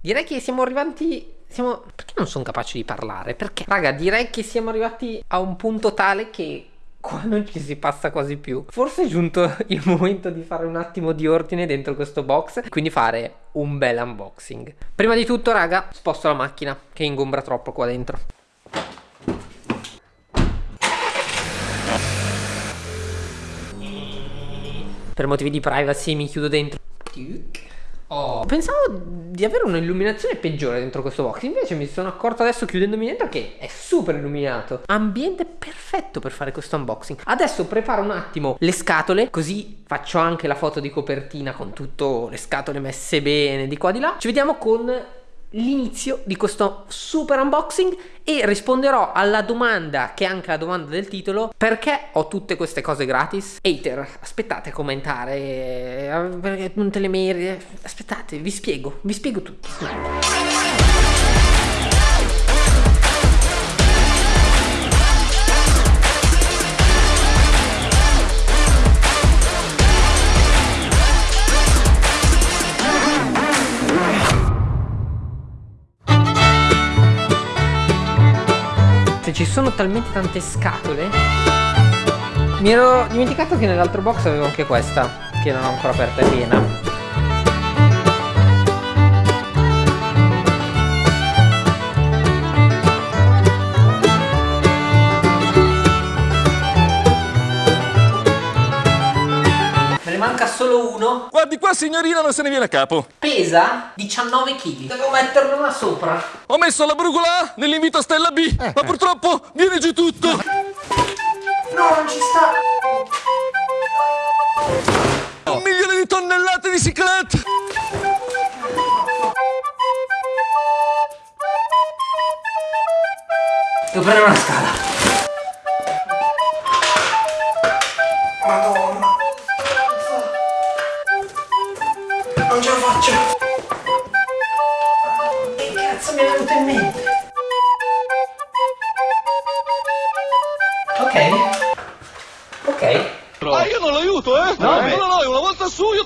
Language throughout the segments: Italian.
direi che siamo arrivati siamo... Perché non sono capace di parlare? Perché? Raga, direi che siamo arrivati a un punto tale che qua non ci si passa quasi più. Forse è giunto il momento di fare un attimo di ordine dentro questo box, quindi fare un bel unboxing. Prima di tutto, raga, sposto la macchina che ingombra troppo qua dentro. Per motivi di privacy mi chiudo dentro. Oh. Pensavo di avere un'illuminazione peggiore dentro questo box Invece mi sono accorto adesso chiudendomi dentro che è super illuminato. Ambiente perfetto per fare questo unboxing. Adesso preparo un attimo le scatole Così faccio anche la foto di copertina con tutte le scatole messe bene di qua di là. Ci vediamo con l'inizio di questo super unboxing e risponderò alla domanda che è anche la domanda del titolo perché ho tutte queste cose gratis? Hater aspettate a commentare eh, non te le meriti aspettate vi spiego vi spiego tutto ci sono talmente tante scatole. Mi ero dimenticato che nell'altro box avevo anche questa Che non ho ancora aperta, è piena qua signorina non se ne viene a capo. Pesa 19 kg Devo metterlo là sopra. Ho messo la brugola A nell'invito a Stella B eh. Ma purtroppo viene giù tutto. No, non ci sta. Un milione di tonnellate di ciclette. Devo prendere una scala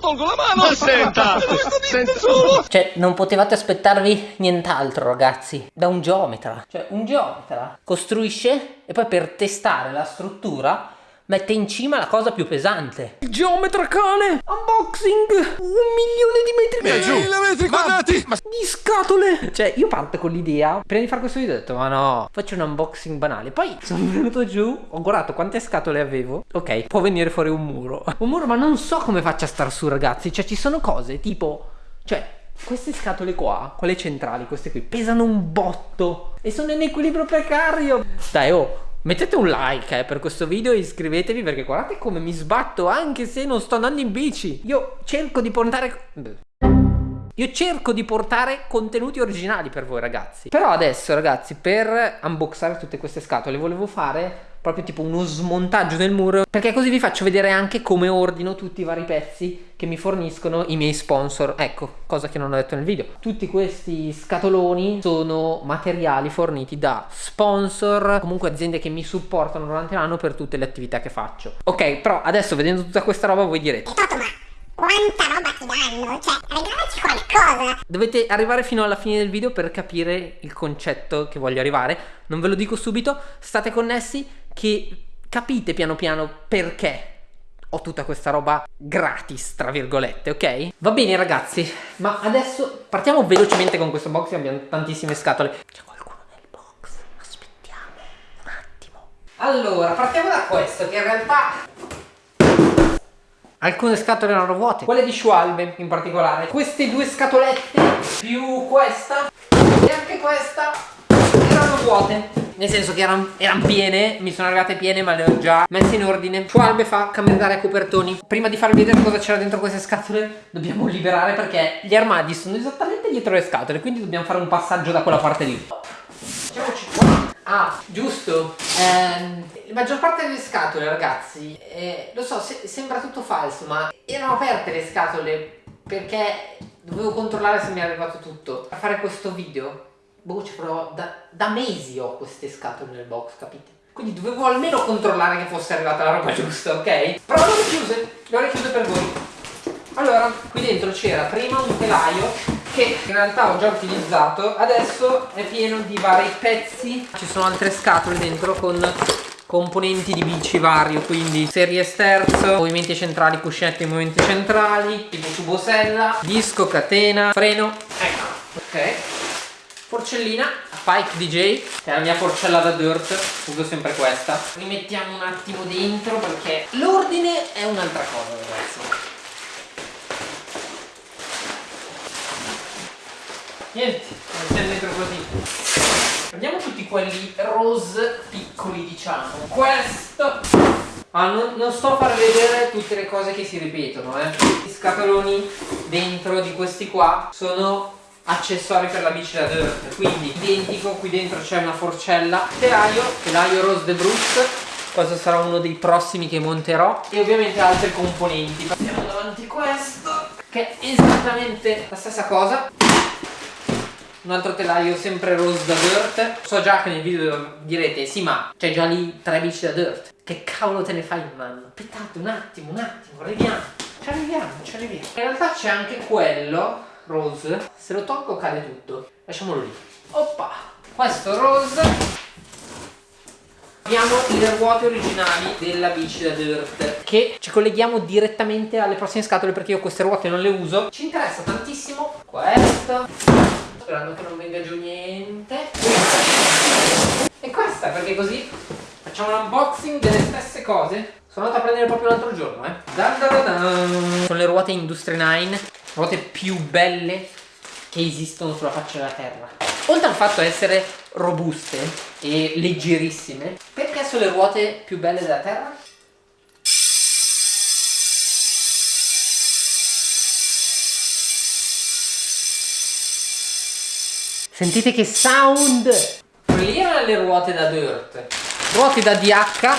tolgo la mano! Ma senta! senta. Cioè, non potevate aspettarvi nient'altro, ragazzi, da un geometra. Cioè, un geometra costruisce e poi per testare la struttura mette in cima la cosa più pesante. Il geometra cane! Unboxing! Un milione di metri quadrati! Mille metri quadrati! Ma, di scatole! Cioè, io parto con l'idea, prima di fare questo video ho detto, ma no, faccio un unboxing banale. Poi sono venuto giù, ho guardato quante scatole avevo. Ok, può venire fuori un muro. Un muro, ma non so come faccia a star su, ragazzi. Cioè, ci sono cose tipo... Cioè, queste scatole qua, quelle centrali, queste qui, pesano un botto e sono in equilibrio precario. Dai, oh, Mettete un like eh, per questo video e iscrivetevi perché guardate come mi sbatto anche se non sto andando in bici. Io cerco di portare... Io cerco di portare contenuti originali per voi ragazzi. Però adesso ragazzi per unboxare tutte queste scatole volevo fare proprio tipo uno smontaggio del muro perché così vi faccio vedere anche come ordino tutti i vari pezzi che mi forniscono i miei sponsor. Ecco cosa che non ho detto nel video. Tutti questi scatoloni sono materiali forniti da sponsor comunque aziende che mi supportano durante l'anno per tutte le attività che faccio. Ok però adesso vedendo tutta questa roba voi direte quanta roba ti danno? Cioè, regalaci qualcosa! Dovete arrivare fino alla fine del video per capire il concetto che voglio arrivare. Non ve lo dico subito, state connessi che capite piano piano perché ho tutta questa roba gratis, tra virgolette, ok? Va bene ragazzi, ma adesso partiamo velocemente con questo box, abbiamo tantissime scatole. C'è qualcuno nel box, aspettiamo un attimo. Allora, partiamo da questo, che in realtà... Alcune scatole erano vuote, quelle di Schwalbe in particolare. Queste due scatolette, più questa e anche questa, erano vuote. Nel senso che erano eran piene mi sono arrivate piene ma le ho già messe in ordine. Schwalbe fa cambio d'aria copertoni. Prima di farvi vedere cosa c'era dentro queste scatole dobbiamo liberare perché gli armadi sono esattamente dietro le scatole quindi dobbiamo fare un passaggio da quella parte lì Ah, giusto. Eh, la maggior parte delle scatole, ragazzi, eh, lo so, se, sembra tutto falso, ma erano aperte le scatole perché dovevo controllare se mi è arrivato tutto. A fare questo video boh ci provo da, da mesi ho queste scatole nel box capite quindi dovevo almeno controllare che fosse arrivata la roba giusta ok però le ho richiuse le ho richiuse per voi allora qui dentro c'era prima un telaio che in realtà ho già utilizzato adesso è pieno di vari pezzi. Ci sono altre scatole dentro con componenti di bici vario quindi serie sterzo movimenti centrali cuscinetti movimenti centrali tipo tubosella disco catena freno. Ecco. Ok. Porcellina Pike DJ che è la mia porcella da dirt uso sempre questa. Rimettiamo un attimo dentro perché l'ordine è un'altra cosa ragazzi niente mettiamo dentro così. Prendiamo tutti quelli rose piccoli diciamo. Questo. Ah, non, non, sto a far vedere tutte le cose che si ripetono eh. i scatoloni dentro di questi qua sono accessori per la bici da dirt quindi identico qui dentro c'è una forcella. Telaio telaio rose de Bruce. Questo sarà uno dei prossimi che monterò. E ovviamente altri componenti. Passiamo davanti questo che è esattamente la stessa cosa un altro telaio sempre rose da dirt. So già che nel video direte sì ma c'è già lì tre bici da dirt. Che cavolo te ne fai in mano? Aspettate un attimo un attimo arriviamo. Ci arriviamo ci arriviamo. In realtà c'è anche quello rose. Se lo tolgo cade tutto. Lasciamolo lì. Oppa! Questo rose. Abbiamo le ruote originali della bici da dirt che ci colleghiamo direttamente alle prossime scatole perché io queste ruote non le uso. Ci interessa tantissimo questo, sperando che non venga giù niente. E questa perché così facciamo un unboxing delle stesse cose. Sono andato a prendere proprio l'altro giorno, eh. Dan dan dan. Sono le ruote Industry 9 ruote più belle che esistono sulla faccia della terra. Oltre al fatto di essere robuste e leggerissime, perché sono le ruote più belle della terra? Sentite che sound! Quelle erano le ruote da dirt. Ruote da DH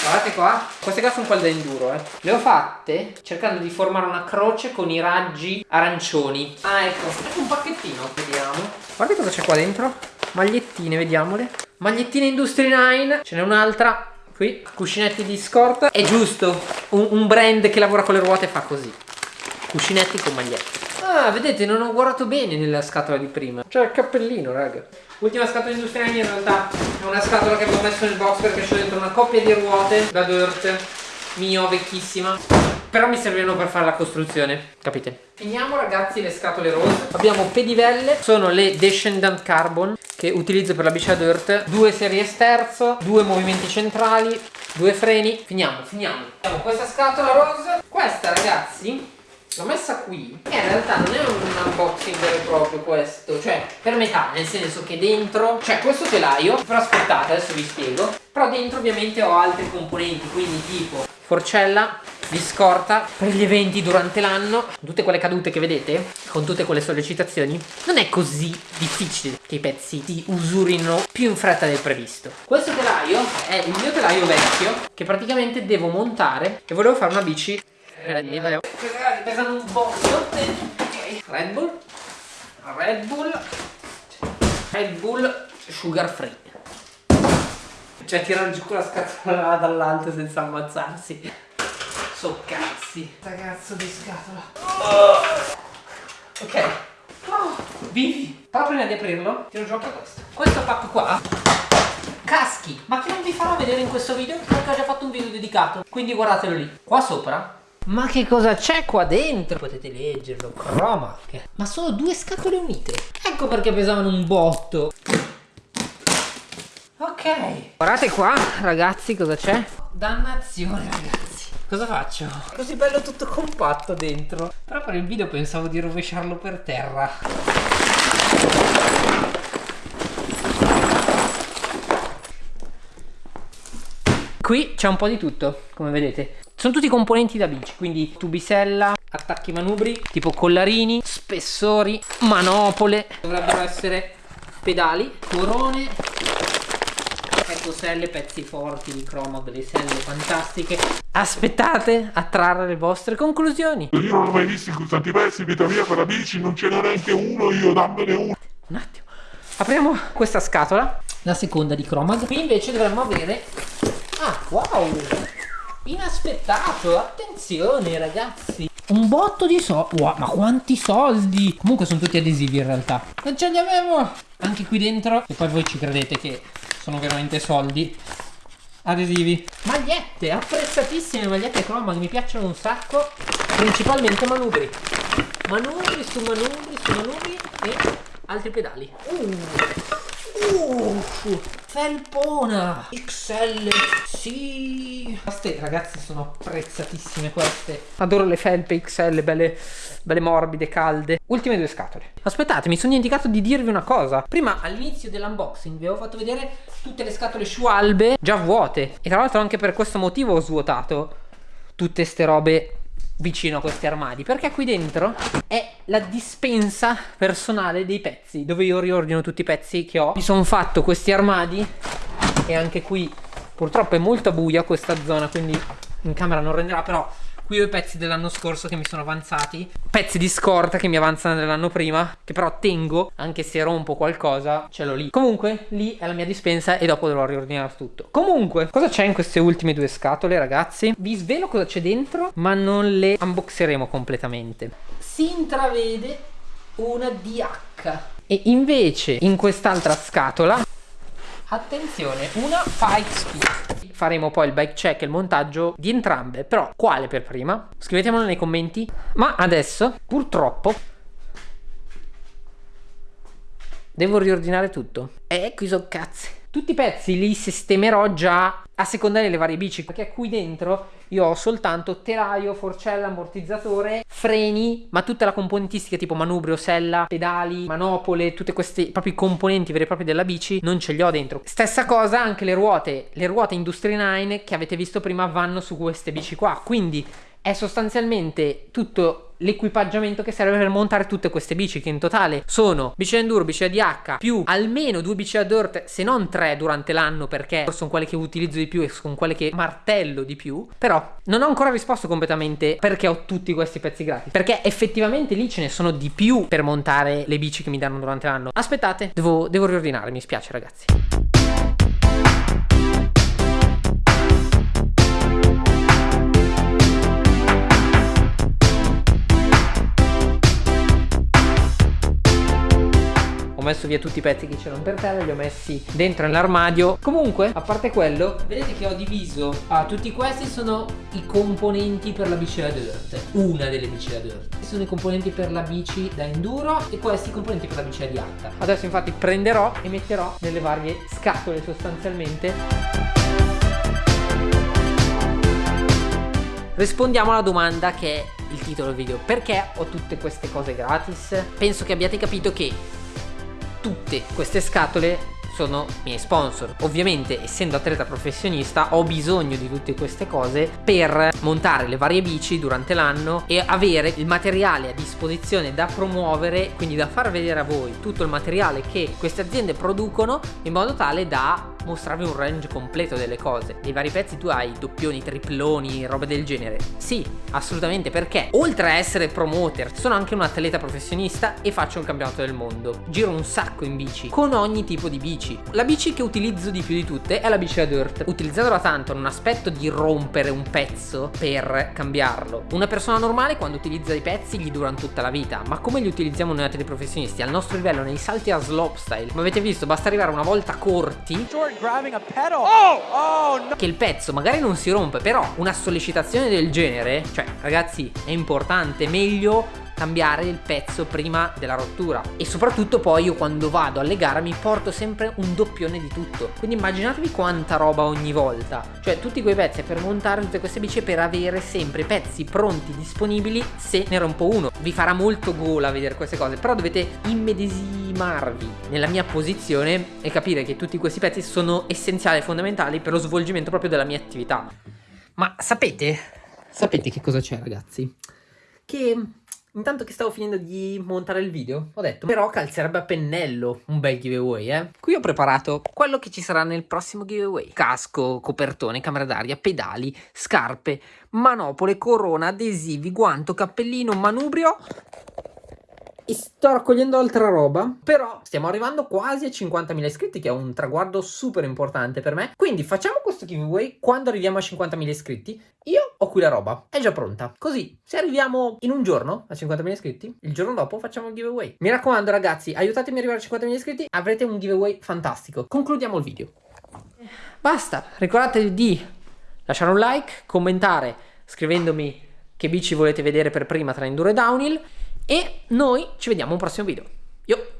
Guardate qua, queste qua sono quelle da enduro, eh. Le ho fatte cercando di formare una croce con i raggi arancioni. Ah, ecco, ecco un pacchettino, vediamo. Guardate cosa c'è qua dentro. Magliettine, vediamole. Magliettine Industry 9, ce n'è un'altra. Qui, cuscinetti di scorta. È giusto, un, un brand che lavora con le ruote fa così. Cuscinetti con magliette. Ah, vedete, non ho guardato bene nella scatola di prima. Cioè il cappellino, raga. Ultima scatola industriale in realtà è una scatola che avevo messo nel box perché c'è dentro una coppia di ruote da dirt mio, vecchissima. Però mi servivano per fare la costruzione, capite? Finiamo ragazzi le scatole rose. Abbiamo pedivelle, sono le Descendant Carbon che utilizzo per la bici da dirt. Due serie sterzo, due movimenti centrali, due freni. Finiamo, finiamo. Abbiamo questa scatola rose. Questa ragazzi l'ho messa qui. E in realtà non è un unboxing vero e proprio questo cioè per metà nel senso che dentro c'è questo telaio però aspettate adesso vi spiego. Però dentro ovviamente ho altri componenti quindi tipo forcella di scorta per gli eventi durante l'anno tutte quelle cadute che vedete con tutte quelle sollecitazioni non è così difficile che i pezzi ti usurino più in fretta del previsto. Questo telaio è il mio telaio vecchio che praticamente devo montare e volevo fare una bici pesano un botto Red Bull. Red Bull. Red Bull Sugar Free. Cioè tirare giù con la scatola dall'alto senza ammazzarsi. So cazzi cazzo di scatola. Oh. ok. Oh, vivi. Però prima di aprirlo tiro giù anche questo. Questo pacco qua. Caschi. Ma che non vi farò vedere in questo video? Perché ho già fatto un video dedicato. Quindi guardatelo lì. Qua sopra ma che cosa c'è qua dentro? Potete leggerlo, croma. Ma sono due scatole unite. Ecco perché pesavano un botto. Ok. Guardate qua, ragazzi, cosa c'è? Dannazione, ragazzi. Cosa faccio? Così bello tutto compatto dentro. Però per il video pensavo di rovesciarlo per terra. Qui c'è un po' di tutto, come vedete. Sono tutti componenti da bici, quindi tubisella, attacchi manubri, tipo collarini, spessori, manopole, dovrebbero essere pedali, corone, ecco selle, pezzi forti di cromo, delle selle fantastiche. Aspettate a trarre le vostre conclusioni. Io non ho mai visto in tanti pezzi, vita mia per la bici, non ce n'è neanche uno, io dammene uno. Un attimo. Apriamo questa scatola, la seconda di Chromag. Qui invece dovremmo avere... Ah, wow! Inaspettato, attenzione ragazzi Un botto di soldi. Wow, ma quanti soldi! Comunque sono tutti adesivi in realtà. Non ce li avevo! Anche qui dentro. E poi voi ci credete che sono veramente soldi. Adesivi. Magliette, apprezzatissime magliette croma che mi piacciono un sacco. Principalmente manubri. Manubri su manubri su manubri e altri pedali. Uh. Uh, felpona. XL sì queste ragazzi sono apprezzatissime queste. Adoro le felpe XL belle, belle morbide calde. Ultime due scatole. Aspettate mi sono dimenticato di dirvi una cosa. Prima all'inizio dell'unboxing vi avevo fatto vedere tutte le scatole sciualbe già vuote. E tra l'altro anche per questo motivo ho svuotato tutte ste robe vicino a questi armadi perché qui dentro è la dispensa personale dei pezzi dove io riordino tutti i pezzi che ho. Mi sono fatto questi armadi e anche qui purtroppo è molto buia questa zona quindi in camera non renderà però Qui ho i pezzi dell'anno scorso che mi sono avanzati. Pezzi di scorta che mi avanzano dell'anno prima Che però tengo Anche se rompo qualcosa Ce l'ho lì. Comunque lì è la mia dispensa E dopo dovrò riordinare tutto. Comunque cosa c'è in queste ultime due scatole ragazzi? Vi svelo cosa c'è dentro Ma non le unboxeremo completamente. Si intravede una DH E invece in quest'altra scatola Attenzione, una Fight Speed. Faremo poi il bike check e il montaggio di entrambe, però quale per prima? Scrivetemelo nei commenti. Ma adesso, purtroppo, devo riordinare tutto. E qui sono cazzi. Tutti i pezzi li sistemerò già a seconda delle varie bici perché qui dentro io ho soltanto telaio, forcella, ammortizzatore, freni ma tutta la componentistica tipo manubrio, sella, pedali, manopole tutte queste proprio componenti veri e propri della bici non ce li ho dentro. Stessa cosa anche le ruote. Le ruote Industry 9 che avete visto prima vanno su queste bici qua. Quindi è sostanzialmente tutto l'equipaggiamento che serve per montare tutte queste bici che in totale sono bici enduro, bici ADH più almeno due bici ad dirt se non tre durante l'anno perché sono quelle che utilizzo di più e sono quelle che martello di più. Però non ho ancora risposto completamente perché ho tutti questi pezzi gratis perché effettivamente lì ce ne sono di più per montare le bici che mi danno durante l'anno. Aspettate devo, devo riordinare mi spiace ragazzi messo via tutti i pezzi che c'erano per terra li ho messi dentro nell'armadio. Comunque a parte quello vedete che ho diviso. Ah, tutti questi sono i componenti per la bici da dirt. Una delle bici da dirt. Sono i componenti per la bici da enduro e questi i componenti per la bici da H. Adesso infatti prenderò e metterò nelle varie scatole sostanzialmente. Rispondiamo alla domanda che è il titolo del video. Perché ho tutte queste cose gratis? Penso che abbiate capito che tutte queste scatole sono miei sponsor. Ovviamente essendo atleta professionista ho bisogno di tutte queste cose per montare le varie bici durante l'anno e avere il materiale a disposizione da promuovere quindi da far vedere a voi tutto il materiale che queste aziende producono in modo tale da mostrarvi un range completo delle cose. Nei vari pezzi tu hai doppioni, triploni, robe del genere. Sì, assolutamente perché oltre a essere promoter sono anche un atleta professionista e faccio un campionato del mondo. Giro un sacco in bici, con ogni tipo di bici. La bici che utilizzo di più di tutte è la bici da dirt. Utilizzandola tanto non aspetto di rompere un pezzo per cambiarlo. Una persona normale quando utilizza i pezzi gli durano tutta la vita, ma come li utilizziamo noi atleti professionisti? Al nostro livello nei salti a slopestyle, come avete visto basta arrivare una volta corti Oh! Oh, che il pezzo magari non si rompe, però una sollecitazione del genere, cioè ragazzi è importante, meglio cambiare il pezzo prima della rottura. E soprattutto poi io quando vado alle gare mi porto sempre un doppione di tutto. Quindi immaginatevi quanta roba ogni volta. Cioè tutti quei pezzi per montare tutte queste bici per avere sempre pezzi pronti disponibili se ne rompo uno. Vi farà molto gola vedere queste cose però dovete immedesimarvi nella mia posizione e capire che tutti questi pezzi sono essenziali e fondamentali per lo svolgimento proprio della mia attività. Ma sapete sapete che cosa c'è ragazzi? Che Intanto che stavo finendo di montare il video, ho detto, però calzerebbe a pennello un bel giveaway, eh. Qui ho preparato quello che ci sarà nel prossimo giveaway. Casco, copertone, camera d'aria, pedali, scarpe, manopole, corona, adesivi, guanto, cappellino, manubrio e sto raccogliendo altra roba però stiamo arrivando quasi a 50.000 iscritti che è un traguardo super importante per me quindi facciamo questo giveaway quando arriviamo a 50.000 iscritti io ho qui la roba, è già pronta. Così, se arriviamo in un giorno a 50.000 iscritti, il giorno dopo facciamo il giveaway. Mi raccomando ragazzi, aiutatemi ad arrivare a 50.000 iscritti, avrete un giveaway fantastico. Concludiamo il video. Basta, ricordatevi di lasciare un like, commentare scrivendomi che bici volete vedere per prima tra Enduro e Downhill e noi ci vediamo un prossimo video. Yo!